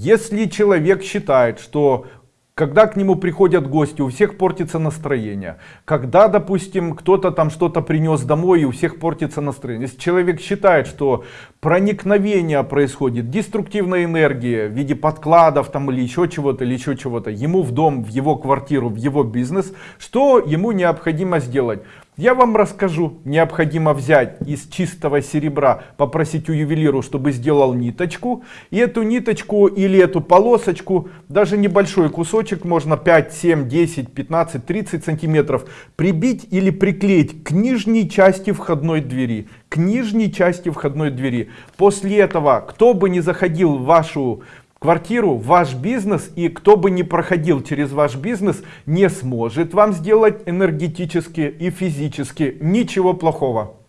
Если человек считает, что когда к нему приходят гости, у всех портится настроение. Когда, допустим, кто-то там что-то принес домой, и у всех портится настроение. Если человек считает, что проникновение происходит, деструктивная энергия в виде подкладов там или еще чего-то, или еще чего-то, ему в дом, в его квартиру, в его бизнес, что ему необходимо сделать? Я вам расскажу, необходимо взять из чистого серебра, попросить у ювелиру, чтобы сделал ниточку. И эту ниточку или эту полосочку, даже небольшой кусочек, можно 5, 7, 10, 15, 30 сантиметров, прибить или приклеить к нижней части входной двери. К нижней части входной двери. После этого, кто бы ни заходил в вашу квартиру, ваш бизнес, и кто бы ни проходил через ваш бизнес, не сможет вам сделать энергетически и физически ничего плохого.